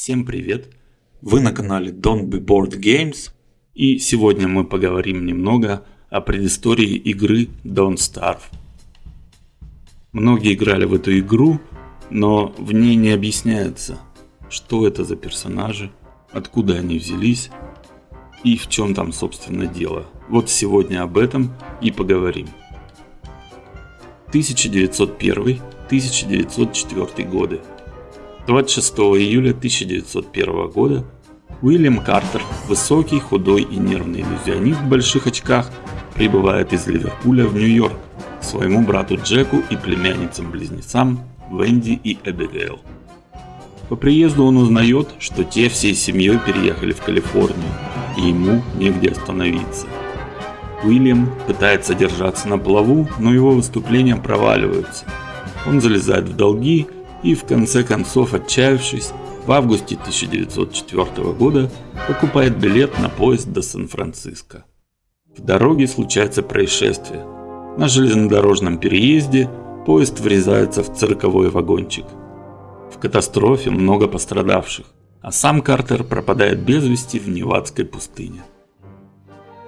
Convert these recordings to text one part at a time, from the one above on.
Всем привет! Вы на канале Don't Be Bored Games и сегодня мы поговорим немного о предыстории игры Don't Starve. Многие играли в эту игру, но в ней не объясняется, что это за персонажи, откуда они взялись и в чем там собственно дело. Вот сегодня об этом и поговорим. 1901-1904 годы. 26 июля 1901 года Уильям Картер, высокий, худой и нервный иллюзионист в больших очках, прибывает из Ливерпуля в Нью-Йорк к своему брату Джеку и племянницам-близнецам Венди и Эбигейл. По приезду он узнает, что те всей семьей переехали в Калифорнию, и ему негде остановиться. Уильям пытается держаться на плаву, но его выступления проваливаются. Он залезает в долги и в конце концов, отчаявшись, в августе 1904 года покупает билет на поезд до Сан-Франциско. В дороге случается происшествие. На железнодорожном переезде поезд врезается в цирковой вагончик. В катастрофе много пострадавших, а сам Картер пропадает без вести в Невадской пустыне.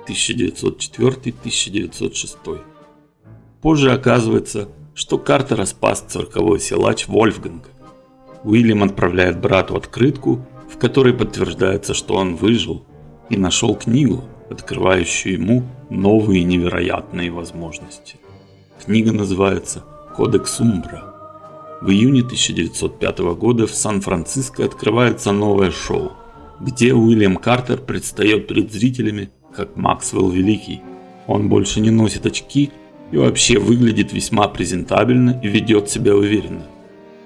1904-1906. Позже оказывается, что Картера спас цирковой силач Вольфганг. Уильям отправляет брату открытку, в которой подтверждается, что он выжил и нашел книгу, открывающую ему новые невероятные возможности. Книга называется «Кодекс Умбра». В июне 1905 года в Сан-Франциско открывается новое шоу, где Уильям Картер предстает перед зрителями как Максвелл Великий. Он больше не носит очки и вообще выглядит весьма презентабельно и ведет себя уверенно.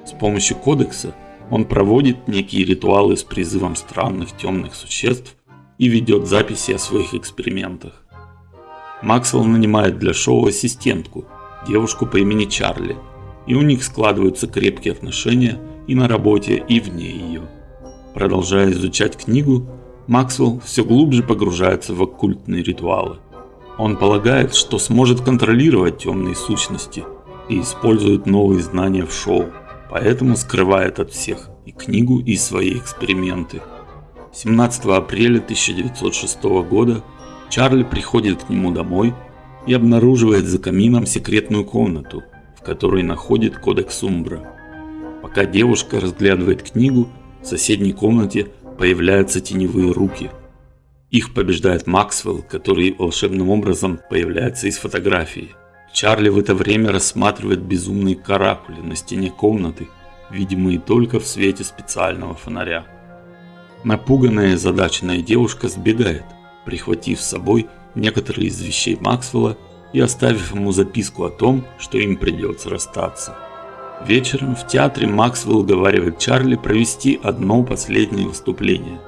С помощью кодекса он проводит некие ритуалы с призывом странных темных существ и ведет записи о своих экспериментах. Максвелл нанимает для шоу ассистентку, девушку по имени Чарли, и у них складываются крепкие отношения и на работе, и вне ее. Продолжая изучать книгу, Максвелл все глубже погружается в оккультные ритуалы. Он полагает, что сможет контролировать темные сущности и использует новые знания в шоу, поэтому скрывает от всех и книгу, и свои эксперименты. 17 апреля 1906 года Чарли приходит к нему домой и обнаруживает за камином секретную комнату, в которой находит кодекс Умбра. Пока девушка разглядывает книгу, в соседней комнате появляются теневые руки. Их побеждает Максвелл, который волшебным образом появляется из фотографии. Чарли в это время рассматривает безумные каракули на стене комнаты, видимые только в свете специального фонаря. Напуганная и задаченная девушка сбегает, прихватив с собой некоторые из вещей Максвелла и оставив ему записку о том, что им придется расстаться. Вечером в театре Максвелл уговаривает Чарли провести одно последнее выступление.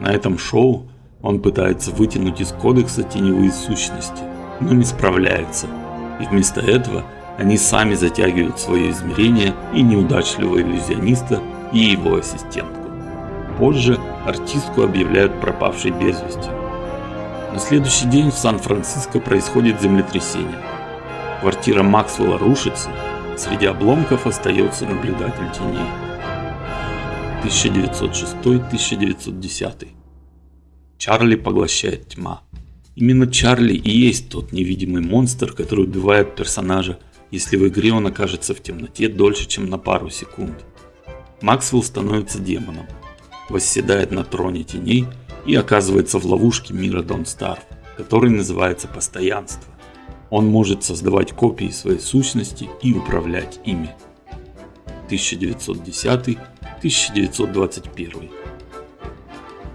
На этом шоу он пытается вытянуть из кодекса теневые сущности, но не справляется. И вместо этого они сами затягивают свое измерение и неудачливого иллюзиониста и его ассистентку. Позже артистку объявляют пропавшей без вести. На следующий день в Сан-Франциско происходит землетрясение. Квартира Максвелла рушится, Среди обломков остается наблюдатель теней. 1906-1910. Чарли поглощает тьма. Именно Чарли и есть тот невидимый монстр, который убивает персонажа, если в игре он окажется в темноте дольше, чем на пару секунд. Максвелл становится демоном, восседает на троне теней и оказывается в ловушке мира Starve, который называется постоянство. Он может создавать копии своей сущности и управлять ими. 1910-1921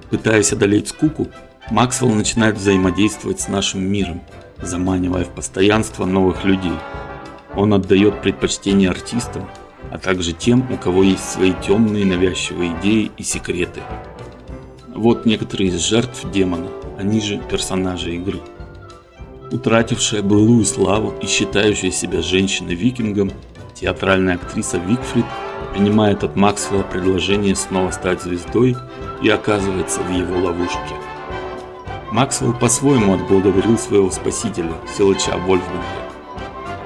Пытаясь одолеть скуку, Максвелл начинает взаимодействовать с нашим миром, заманивая в постоянство новых людей. Он отдает предпочтение артистам, а также тем, у кого есть свои темные навязчивые идеи и секреты. Вот некоторые из жертв демона, они же персонажи игры. Утратившая былую славу и считающая себя женщиной-викингом, театральная актриса Викфрид принимает от Максвелла предложение снова стать звездой и оказывается в его ловушке. Максвелл по-своему отблагодарил своего спасителя, силача Вольфганга.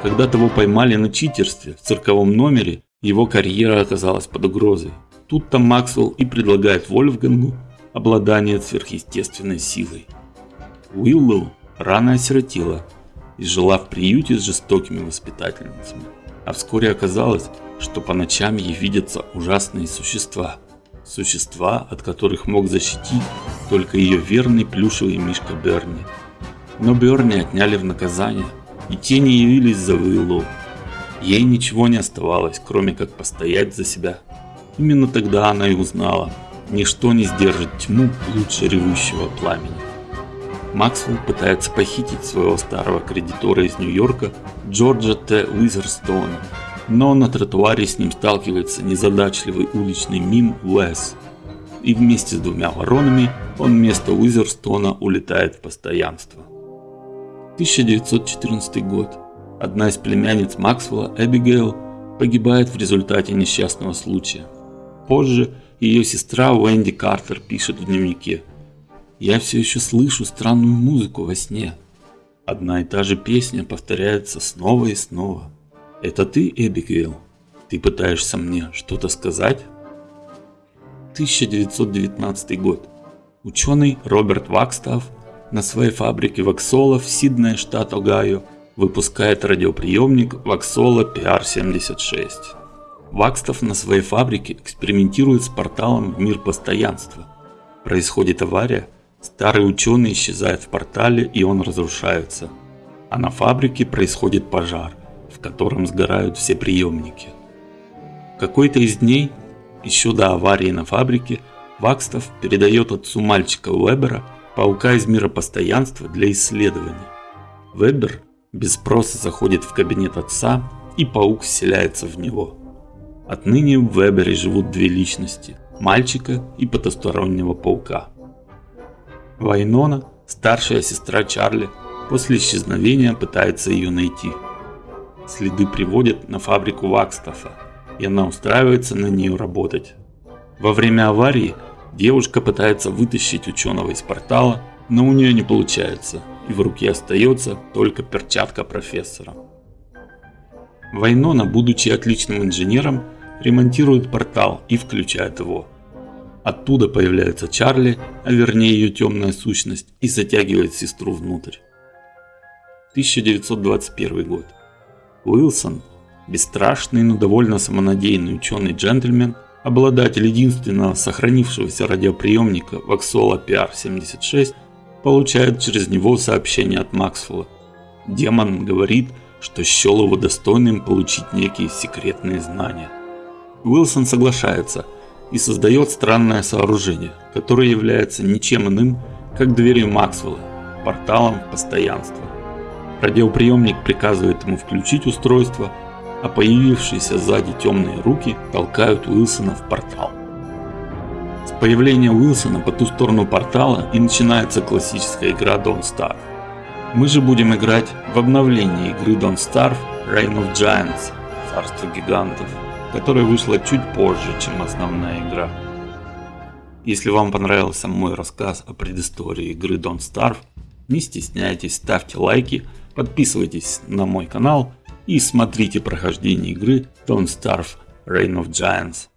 Когда того поймали на читерстве в цирковом номере, его карьера оказалась под угрозой. Тут-то Максвелл и предлагает Вольфгангу обладание сверхъестественной силой. Уиллоу рано осиротела и жила в приюте с жестокими воспитательницами. А вскоре оказалось, что по ночам ей видятся ужасные существа. Существа, от которых мог защитить только ее верный плюшевый мишка Берни. Но Берни отняли в наказание, и те не явились за Уиллоу. Ей ничего не оставалось, кроме как постоять за себя. Именно тогда она и узнала, ничто не сдержит тьму лучше ревущего пламени. Максвелл пытается похитить своего старого кредитора из Нью-Йорка Джорджа Т. Уизерстоуна, но на тротуаре с ним сталкивается незадачливый уличный мим Уэс. И вместе с двумя воронами он вместо Уизерстона улетает в постоянство. 1914 год. Одна из племянниц Максвелла, Эбигейл, погибает в результате несчастного случая. Позже ее сестра Уэнди Картер пишет в дневнике – я все еще слышу странную музыку во сне. Одна и та же песня повторяется снова и снова. Это ты, Эбигейл? Ты пытаешься мне что-то сказать? 1919 год. Ученый Роберт Вакстав на своей фабрике Ваксола в Сиднее, штат Огайо, выпускает радиоприемник Ваксола PR-76. Вакстав на своей фабрике экспериментирует с порталом в мир постоянства. Происходит авария, Старый ученый исчезает в портале и он разрушается. А на фабрике происходит пожар, в котором сгорают все приемники. Какой-то из дней, еще до аварии на фабрике, Вакстов передает отцу мальчика Уэбера паука из мира постоянства для исследования. Вебер без спроса заходит в кабинет отца и паук вселяется в него. Отныне в Вебере живут две личности – мальчика и потустороннего паука. Вайнона, старшая сестра Чарли, после исчезновения пытается ее найти. Следы приводят на фабрику Вакстафа, и она устраивается на нее работать. Во время аварии девушка пытается вытащить ученого из портала, но у нее не получается, и в руке остается только перчатка профессора. Вайнона, будучи отличным инженером, ремонтирует портал и включает его. Оттуда появляется Чарли, а вернее ее темная сущность, и затягивает сестру внутрь. 1921 год. Уилсон, бесстрашный, но довольно самонадеянный ученый-джентльмен, обладатель единственного сохранившегося радиоприемника Ваксола PR-76, получает через него сообщение от Максвелла. Демон говорит, что счел его достойным получить некие секретные знания. Уилсон соглашается – и создает странное сооружение, которое является ничем иным, как дверью Максвелла, порталом в постоянство. Радиоприемник приказывает ему включить устройство, а появившиеся сзади темные руки толкают Уилсона в портал. С появления Уилсона по ту сторону портала и начинается классическая игра Don't Starve. Мы же будем играть в обновлении игры Don't Starve Reign of Giants, Царство Гигантов, которая вышла чуть позже, чем основная игра. Если вам понравился мой рассказ о предыстории игры Don't Starve, не стесняйтесь, ставьте лайки, подписывайтесь на мой канал и смотрите прохождение игры Don't Starve Reign of Giants.